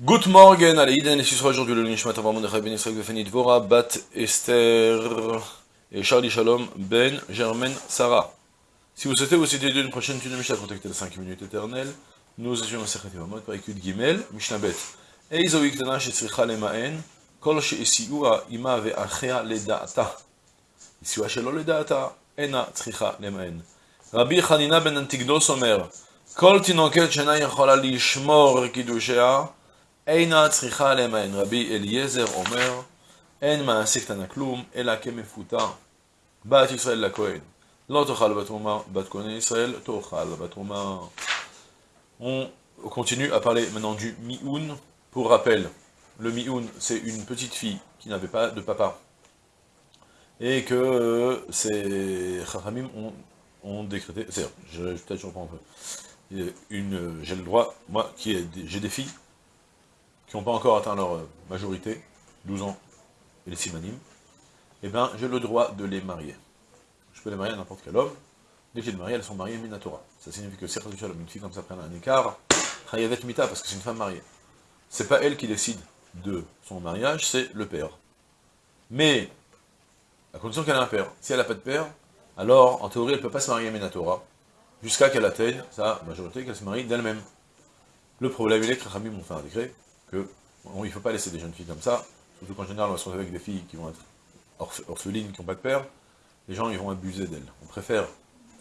Good morning, Alaïden, et ce sera aujourd'hui le Nishmat Avram Mordechai Ben Israël Befeni Dvora, Bat Esther et Charlie Shalom Ben Germaine Sarah. Si vous souhaitez vous citer d'une prochaine étude de Mishnah, contactez les 5 minutes éternelles. Nous étions en Sechet Yvamot par Écud Gimel, Mishnah Bet. Eizo Iktana Shetzricha Lemaen, Kol Sheisiua Ima Ve'achea Leda'ata. Isiua Shelo Leda'ata, Ena Tzricha Lemaen. Rabbi Hanina Ben Antigdos Omer, Kol Tinoket Shena Yechola Lishmor Kidushea, Eina tricha lemaen. Rabbi Eliezer Omer, en maasik tanaklum, ela kemefuta, bat Israël la Kohen. L'antochal batoma, bat Kohen Israël, tochal batoma. On continue à parler maintenant du mioun. Pour rappel, le mioun, c'est une petite fille qui n'avait pas de papa. Et que euh, ces chachamim ont, ont décrété, c'est-à-dire, je, peut-être je reprends un peu, une, j'ai le droit, moi, qui j'ai des filles, qui n'ont pas encore atteint leur euh, majorité, 12 ans, et les simanim, eh bien, j'ai le droit de les marier. Je peux les marier à n'importe quel homme. Dès que j'ai les mariées, elles sont mariées Minatora. Ça signifie que si une fille comme ça prenne un écart, Chayavet Mita, parce que c'est une femme mariée. C'est pas elle qui décide de son mariage, c'est le père. Mais, à condition qu'elle ait un père. Si elle n'a pas de père, alors, en théorie, elle ne peut pas se marier Minatora, jusqu'à qu'elle atteigne sa majorité, qu'elle se marie d'elle-même. Le problème, il est que Rami m'ont fait un décret que ne faut pas laisser des jeunes filles comme ça, surtout qu'en général, on se retrouve avec des filles qui vont être orphelines, qui n'ont pas de père, les gens ils vont abuser d'elles. On préfère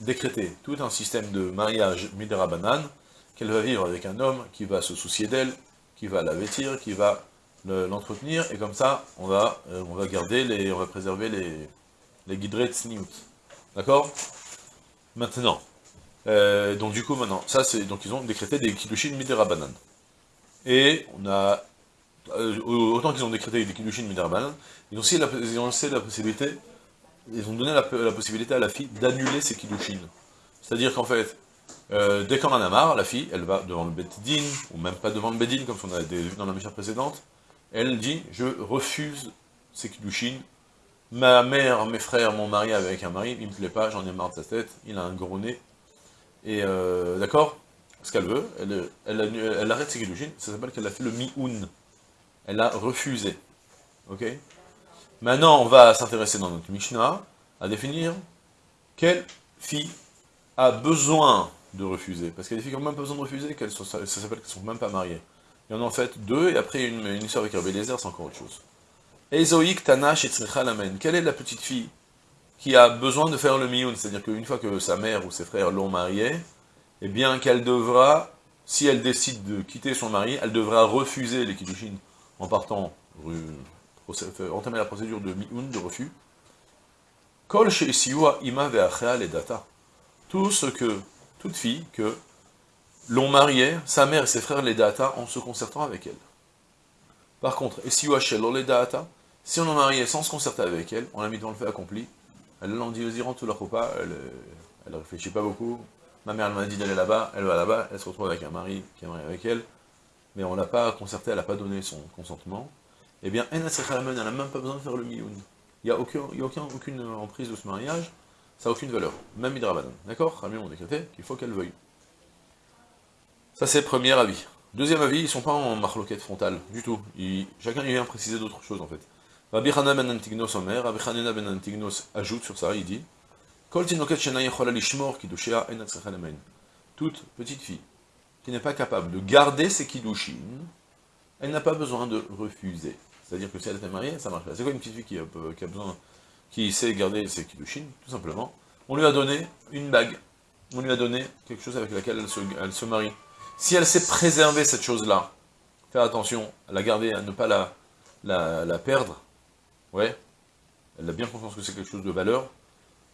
décréter tout un système de mariage midera banane, qu'elle va vivre avec un homme qui va se soucier d'elle, qui va la vêtir, qui va l'entretenir, et comme ça, on va, euh, on va garder, les, on va préserver les, les guiderets de D'accord? Maintenant, euh, donc du coup maintenant, ça c'est donc ils ont décrété des kiddushin midera banane. Et on a euh, autant qu'ils ont décrété des kiddushin midera banane, ils ont aussi la, la possibilité, ils ont donné la, possibilité à la fille d'annuler ses kiddushin. C'est-à-dire qu'en fait, euh, dès qu'on en a marre, la fille, elle va devant le bedin, ou même pas devant le bedin, comme on a vu dans la mission précédente, elle dit, je refuse ces kiddushin, ma mère, mes frères m'ont marié avec un mari, il me plaît pas, j'en ai marre de sa tête, il a un gros nez, et euh, d'accord? Ce qu'elle veut, elle, elle, arrête ses kiddushin, ça s'appelle qu'elle a fait le mi-un. Elle a refusé. Ok? Maintenant, on va s'intéresser dans notre Mishnah à définir quelle fille a besoin de refuser. Parce qu'il y a des filles qui n'ont même pas besoin de refuser, qu'elles ça s'appelle qu'elles ne sont même pas mariées. Il y en a en fait deux, et après une, histoire avec Rabbi Lézer, c'est encore autre chose. Ezoïk Tanash et Quelle est la petite fille qui a besoin de faire le mioun, c'est-à-dire qu'une fois que sa mère ou ses frères l'ont mariée, eh bien qu'elle devra, si elle décide de quitter son mari, elle devra refuser les kiddushin en partant, entamer la procédure de mioun, de refus. Kol ima et data. Tout ce que, toute fille que l'on marié, sa mère et ses frères les data en se concertant avec elle. Par contre, esiwa shelo les data, si on l'a marié sans se concerter avec elle, on l'a mis dans le fait accompli, elle l'a dit aux Iran tout leur repas, elle, elle réfléchit pas beaucoup. Ma mère, elle m'a dit d'aller là-bas, elle va là-bas, elle se retrouve avec un mari qui est marié avec elle, mais on l'a pas concerté, elle n'a pas donné son consentement. Eh bien, elle n'a même pas besoin de faire le mioun. Il n'y a, aucun, y a aucun, aucune emprise de ce mariage, ça n'a aucune valeur. Même Hidrabanan. D'accord? Rami ont décrété qu'il faut qu'elle veuille. Ça, c'est premier avis. Deuxième avis, ils ne sont pas en marloquette frontale, du tout. chacun vient préciser d'autres choses, en fait. Rabbi Hanan ben Antignos Rabbi ben Antignos ajoute sur ça, il dit Toute petite fille qui n'est pas capable de garder ses kiddushin, elle n'a pas besoin de refuser. C'est-à-dire que si elle est mariée, ça marche pas. C'est quoi une petite fille qui a, a, besoin, qui sait garder ses kiddushin Tout simplement, on lui a donné une bague. On lui a donné quelque chose avec laquelle elle se, marie. Si elle sait préserver cette chose-là, faire attention à la garder, à ne pas la, la, la perdre, ouais, elle a bien conscience que c'est quelque chose de valeur,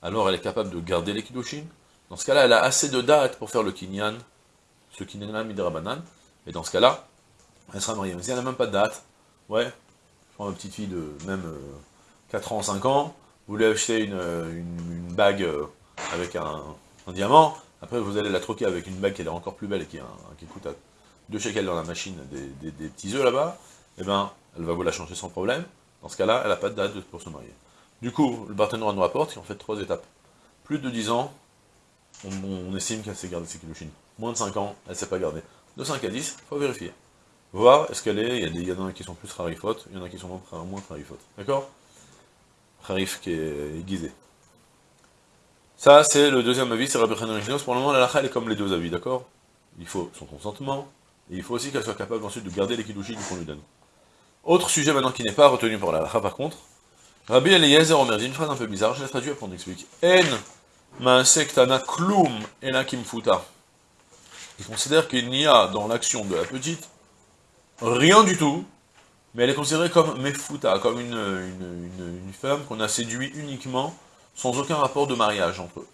alors elle est capable de garder les kiddushin. Dans ce cas-là, elle a assez de dates pour faire le kinyan, ce kinyan midrabanan, et dans ce cas-là, elle sera mariée. Mais si elle n'a même pas de date, ouais, je prends une petite fille de même 4 euh, ans, 5 ans, vous voulez acheter une, euh, bague euh, avec un, diamant, après vous allez la troquer avec une bague qui est encore plus belle et qui, coûte à 2 shekels dans la machine des, des petits œufs là-bas, et eh ben, elle va vous la changer sans problème. Dans ce cas-là, elle n'a pas de date pour se marier. Du coup, le partenaire nous rapporte en fait trois étapes. Plus de 10 ans, on, estime qu'elle sait garder ses kilouchines. Moins de 5 ans, elle ne sait pas garder. De 5 à 10, il faut vérifier. voir est-ce qu'elle est, il y, y en a qui sont plus harifot, il y en a qui sont moins harifot. D'accord? Harif qui est aiguisé. Ça, c'est le deuxième avis, c'est Rabbi Chanan Pour le moment, la lacha, elle est comme les deux avis, d'accord? Il faut son consentement, et il faut aussi qu'elle soit capable ensuite de garder les kiddushin qu'on lui donne. Autre sujet maintenant qui n'est pas retenu pour la lacha, par contre, Rabbi Eliezer Omer, dit une phrase un peu bizarre, je l'ai traduit après on explique. En ma'asektana klum enakim futa. Il considère qu'il n'y a dans l'action de la petite rien du tout, mais elle est considérée comme mefuta, comme une, femme qu'on a séduit uniquement, sans aucun rapport de mariage entre eux.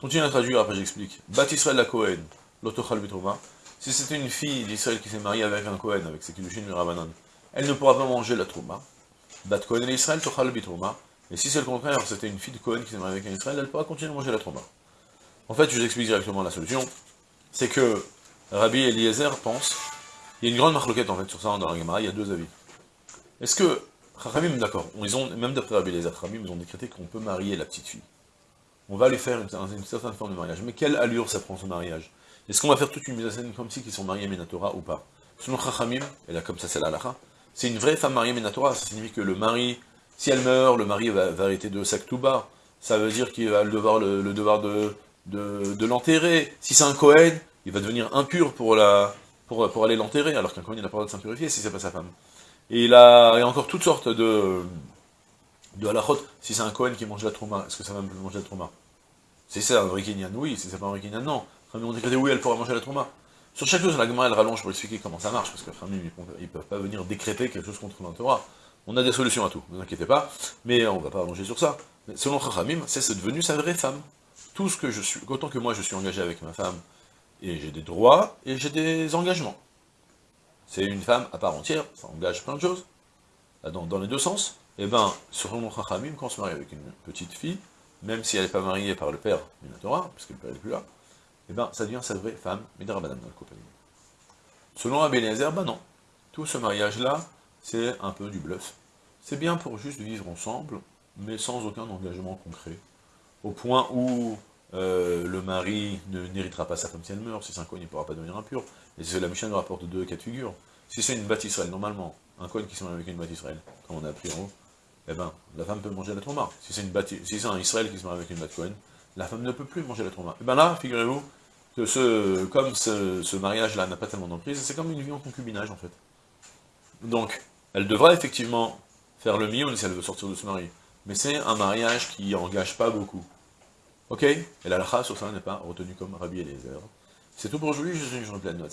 Continue à traduire, après j'explique. Bat Israël la Kohen, l'otochal bitroma. Si c'était une fille d'Israël qui s'est mariée avec un Kohen, avec ses kiddushin Rabanan, elle ne pourra pas manger la trouma. Bat Kohen et Israël, tochal bitroma. Et si c'est le contraire, c'était une fille de Kohen qui s'est mariée avec un Israël, elle pourra continuer à manger la trouma. En fait, je vous explique directement la solution. C'est que Rabbi Eliezer pense il y a une grande marloquette en fait sur ça dans la Gemara, il y a deux avis. Est-ce que, Chachamim, d'accord, même d'après Rabbi les Chachamim, ils ont décrété qu'on peut marier la petite fille. On va lui faire une, certaine forme de mariage. Mais quelle allure ça prend ce mariage? Est-ce qu'on va faire toute une mise en scène comme si qu'ils sont mariés Minatora ou pas? Selon Chachamim, et là comme ça c'est la halakha, c'est une vraie femme mariée Minatora, ça signifie que le mari, si elle meurt, le mari va, arrêter de Saktouba, ça veut dire qu'il va le devoir, le, devoir de, de, l'enterrer. Si c'est un Kohen, il va devenir impur pour la, pour, aller l'enterrer, alors qu'un Kohen n'a pas le droit de s'impurifier si c'est pas sa femme. Et il, a, a encore toutes sortes de, de halachot. Si c'est un Kohen qui mange la trauma, est-ce que femme peut manger la trauma Si c'est un vrai oui. Si c'est pas un vrai non. Famille on dit oui, elle pourra manger la trauma. Sur chaque chose, la Gemara, elle rallonge pour expliquer comment ça marche, parce que famille, ils ne peuvent pas venir décréter quelque chose contre la Torah. On a des solutions à tout, ne vous inquiétez pas, mais on va pas allonger sur ça. Mais selon Chachamim, c'est devenu sa vraie femme. Tout ce que je suis, autant que moi je suis engagé avec ma femme, et j'ai des droits, et j'ai des engagements. C'est une femme à part entière, ça engage plein de choses, dans, les deux sens. Et eh bien, selon Chachamim, quand on se marie avec une petite fille, même si elle n'est pas mariée par le père d'une Torah, puisque le père n'est plus là, eh bien, ça devient sa vraie femme, Midrabanan dans le compagnie. Selon Rabbi Eliezer, ben non. Tout ce mariage-là, c'est un peu du bluff. C'est bien pour juste vivre ensemble, mais sans aucun engagement concret. Au point où euh, le mari n'héritera pas sa femme si elle meurt, si c'est un coin, il ne pourra pas devenir impur. Et la Mishnah nous rapporte deux cas de figure. Si c'est une Israël, normalement, un coin qui se marie avec une Israël, comme on a appris en haut, eh ben, la femme peut manger la trauma. Si c'est si un Israël qui se marie avec une Cohen, la femme ne peut plus manger la trauma. Et eh ben là, figurez-vous, que ce, comme ce, mariage-là n'a pas tellement d'emprise, c'est comme une vie en concubinage, en fait. Donc, elle devra effectivement faire le mieux si elle veut sortir de ce mari. Mais c'est un mariage qui engage pas beaucoup. Ok? Et la lacha sur ça n'est pas retenu comme Rabbi Eliezer. C'est tout pour aujourd'hui, je suis une journée pleine de là.